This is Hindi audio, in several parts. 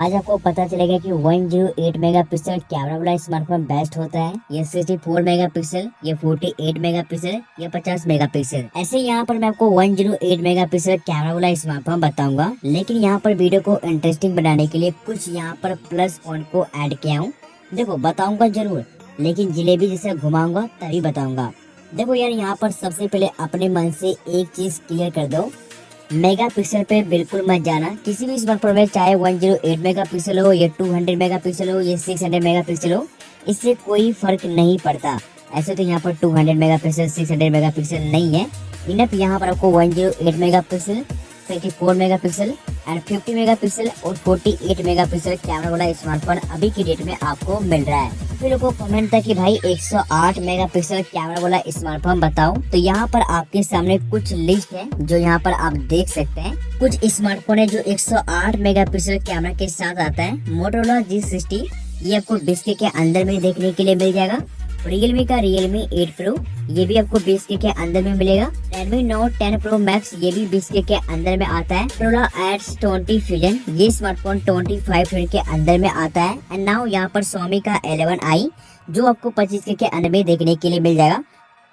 आज आपको पता चलेगा कि 108 मेगापिक्सल कैमरा वाला स्मार्टफ़ोन बेस्ट होता है। ये 64 मेगापिक्सल, ये फोर्टी 48 मेगापिक्सल, ये 50 मेगापिक्सल। ऐसे यहाँ पर मैं आपको 108 मेगापिक्सल कैमरा वाला स्मार्टफ़ोन बताऊँगा। लेकिन यहाँ पर वीडियो को इंटरेस्टिंग बनाने के लिए कुछ यहाँ पर प्लस पॉइंट को एड किया हूँ। देखो, बताऊँगा ज़रूर, लेकिन जिलेबी जैसे घुमाऊँगा तभी बताऊँगा। देखो यार, यहाँ पर सबसे पहले अपने मन से एक चीज़ क्लियर कर दो। मेगा पिक्सल पे बिल्कुल मत जाना। किसी भी स्मार्टफ़ोन में चाहे 108 मेगापिक्सल हो, या 200 मेगापिक्सल हो, या 600 मेगापिक्सल हो, इससे कोई फ़र्क नहीं पड़ता। ऐसे तो यहाँ पर 200 मेगापिक्सल 600 मेगापिक्सल नहीं है। इनफ यहाँ पर आपको 108 मेगापिक्सल 34 मेगापिक्सल एंड 50 मेगापिक्सल, और 48 मेगापिक्सल कैमरा वाला स्मार्टफ़ोन अभी की डेट में आपको मिल रहा है। फिर को कमेंट था कि भाई 108 मेगापिक्सल कैमरा वाला स्मार्टफ़ोन बताओ। तो यहाँ पर आपके सामने कुछ लिस्ट है, जो यहाँ पर आप देख सकते हैं। कुछ स्मार्टफ़ोन है जो 108 मेगापिक्सल कैमरा के साथ आता है। मोटोरोला जी सिक्सटी ये आपको बिस्के के अंदर में देखने के लिए मिल जाएगा। रियलमी का रियलमी 8 प्रो ये भी आपको बीस के, अंदर में मिलेगा। रेडमी नोट 10 प्रो मैक्स ये भी बीस के, अंदर में आता है। प्रोला एड्स 20 फ्यूजन ये स्मार्टफ़ोन 25 के अंदर में आता है। एंड नाउ यहाँ पर सोमी का 11 आई जो आपको 25 के, के अंदर में देखने के लिए मिल जाएगा।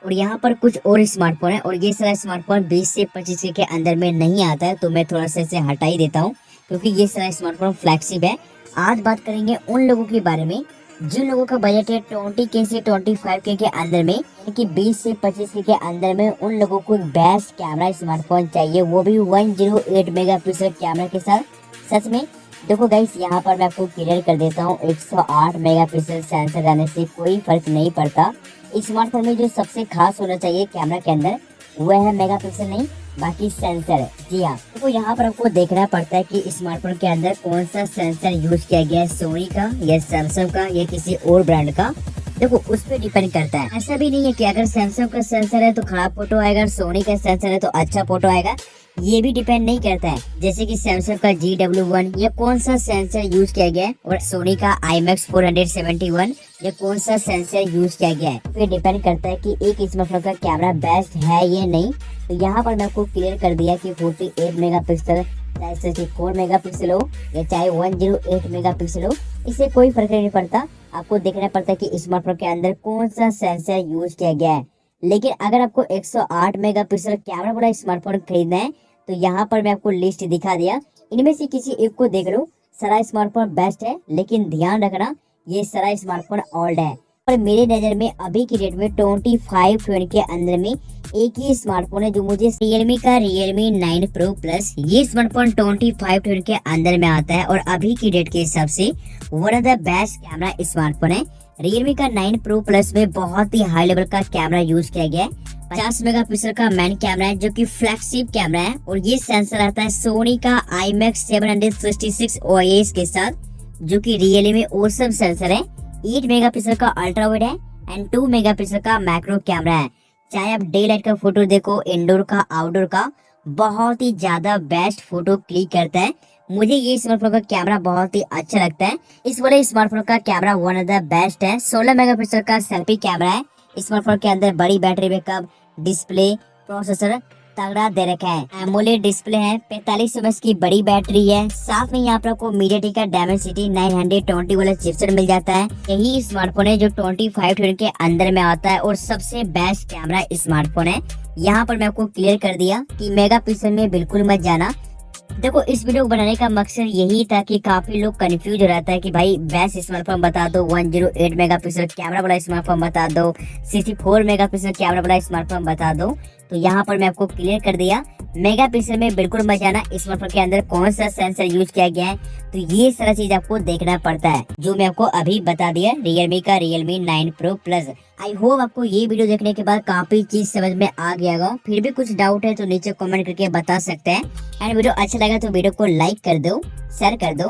और यहाँ पर कुछ और स्मार्टफ़ोन है और ये सारा स्मार्टफ़ोन 20 से 25 के, के अंदर में नहीं आता है तो मैं थोड़ा सा इसे हटा ही देता हूँ क्योंकि ये सारा स्मार्टफ़ोन फ्लैगशिप है। आज बात करेंगे उन लोगों के बारे में जिन लोगों का बजट है ट्वेंटी के से ट्वेंटी फाइव के, के अंदर में यानी कि बीस से पच्चीस के, के अंदर में उन लोगों को बेस्ट कैमरा स्मार्टफ़ोन चाहिए। वो भी one zero eight mega pixel camera के साथ। सच में देखो गाइस यहाँ पर मैं आपको क्लियर कर देता हूँ 108 मेगापिक्सल सेंसर रहने से कोई फ़र्क नहीं पड़ता। स्मार्टफ़ोन में जो सबसे खास होना चाहिए कैमरा के अंदर वह है मेगापिक्सल नहीं। बाकी सेंसर जी हाँ। तो यहाँ पर आपको देखना पड़ता है कि स्मार्टफ़ोन के अंदर कौन सा सेंसर यूज़ किया गया है सोनी का या सैमसंग का या किसी और ब्रांड का। देखो, उस पर डिपेंड करता है। ऐसा भी नहीं है कि अगर सैमसंग का सेंसर है तो खराब फ़ोटो आएगा और सोनी का सेंसर है तो अच्छा फ़ोटो आएगा। ये भी डिपेंड नहीं करता है। जैसे कि सैमसंग का जी डब्ल्यू वन ये कौन सा सेंसर यूज़ किया गया है और सोनी का I max four hundred seventy one ये कौन सा सेंसर यूज़ किया गया है। फिर डिपेंड करता है कि एक स्मार्टफ़ोन का कैमरा बेस्ट है या नहीं। तो यहाँ पर मैं आपको क्लियर कर दिया कि फोर्टी एट मेगा पिक्सल चाहे सिक्सटी फोर मेगा पिक्सल हो या चाहे one zero eight mega pixel हो, इससे कोई फ़र्क नहीं पड़ता। आपको देखना पड़ता है कि स्मार्टफ़ोन के अंदर कौन सा सेंसर यूज़ किया गया है। लेकिन अगर आपको 108 मेगापिक्सल कैमरा वाला स्मार्टफ़ोन खरीदना है तो यहाँ पर मैं आपको लिस्ट दिखा दिया। इनमें से किसी एक को देख लो, सारा स्मार्टफ़ोन बेस्ट है, लेकिन ध्यान रखना, ये सारा स्मार्टफ़ोन ओल्ड है। पर मेरे नज़र में अभी की डेट में ट्वेंटी फाइव के अंदर में एक ही स्मार्टफ़ोन है जो मुझे रियलमी का रियलमी नाइन प्रो प्लस ये स्मार्टफ़ोन ट्वेंटी फाइव के अंदर में आता है और अभी की डेट के हिसाब से one of the best camera smartphone है। रियलमी का नाइन प्रो प्लस में बहुत ही हाई लेवल का कैमरा यूज़ किया गया है। पचास मेगा पिक्सल का मेन कैमरा है जो कि फ्लैगशिप कैमरा है और ये सेंसर आता है सोनी का I max seven hundred six के साथ, जो कि रियली में ओसम सेंसर है। एट मेगा पिक्सल का अल्ट्रा वाइड है एंड टू मेगा पिक्सल का मैक्रो कैमरा है। चाहे आप डे लाइट का फ़ोटो देखो इंडोर का आउटडोर का, बहुत ही ज़्यादा बेस्ट फ़ोटो क्लिक करता है। मुझे ये स्मार्टफ़ोन का कैमरा बहुत ही अच्छा लगता है। इस वाले स्मार्टफ़ोन का camera one of the best है। 16 मेगापिक्सल का सेल्फी कैमरा है। स्मार्टफ़ोन के अंदर बड़ी बैटरी बैकअप डिस्प्ले प्रोसेसर तगड़ा दे रखा है। एमोलेड डिस्प्ले है। पैतालीस एम की बड़ी बैटरी है। साथ में यहाँ पर आपको मीडिया टी का Dimensity nine hundred twenty वाला चिपसेट मिल जाता है। यही स्मार्टफ़ोन है जो ट्वेंटी फाइव के अंदर में आता है और सबसे बेस्ट कैमरा स्मार्टफ़ोन है। यहाँ पर मैं आपको क्लियर कर दिया कि मेगा पिक्सल में बिल्कुल मत जाना। देखो, इस वीडियो को बनाने का मकसद यही था कि काफ़ी लोग कंफ्यूज हो रहता है कि भाई बेस्ट स्मार्टफ़ोन बता दो। 108 मेगापिक्सल कैमरा वाला स्मार्टफ़ोन बता दो। 64 मेगापिक्सल कैमरा वाला स्मार्टफ़ोन बता दो। तो यहाँ पर मैं आपको क्लियर कर दिया। मेगा पिक्सल में बिल्कुल मत जाना स्मार्टफ़ोन के अंदर कौन सा सेंसर यूज़ किया गया है। तो ये सारा चीज़ आपको देखना पड़ता है, जो मैं आपको अभी बता दिया रियलमी का Realme nine pro plus I hope आपको ये वीडियो देखने के बाद काफ़ी चीज़ समझ में आ गया होगा। फिर भी कुछ डाउट है तो नीचे कमेंट करके बता सकते हैं। एंड वीडियो अच्छा लगा तो वीडियो को लाइक कर दो शेयर कर दो।